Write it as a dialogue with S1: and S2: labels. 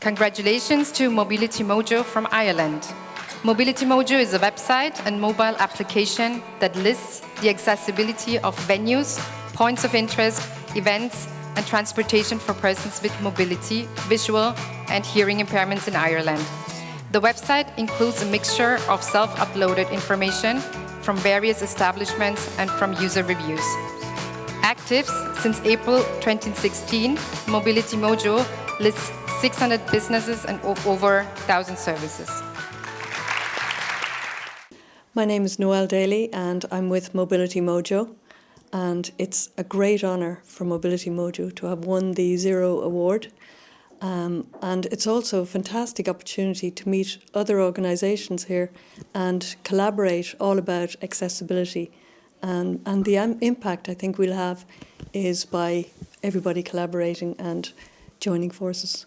S1: Congratulations to Mobility Mojo from Ireland. Mobility Mojo is a website and mobile application that lists the accessibility of venues, points of interest, events, and transportation for persons with mobility, visual, and hearing impairments in Ireland. The website includes a mixture of self-uploaded information from various establishments and from user reviews. Active since April 2016, Mobility Mojo lists 600 businesses and over 1,000 services.
S2: My name is Noelle Daly and I'm with Mobility Mojo and it's a great honour for Mobility Mojo to have won the Zero Award um, and it's also a fantastic opportunity to meet other organisations here and collaborate all about accessibility and, and the impact I think we'll have is by everybody collaborating and joining forces.